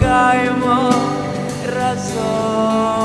помогаємо разом.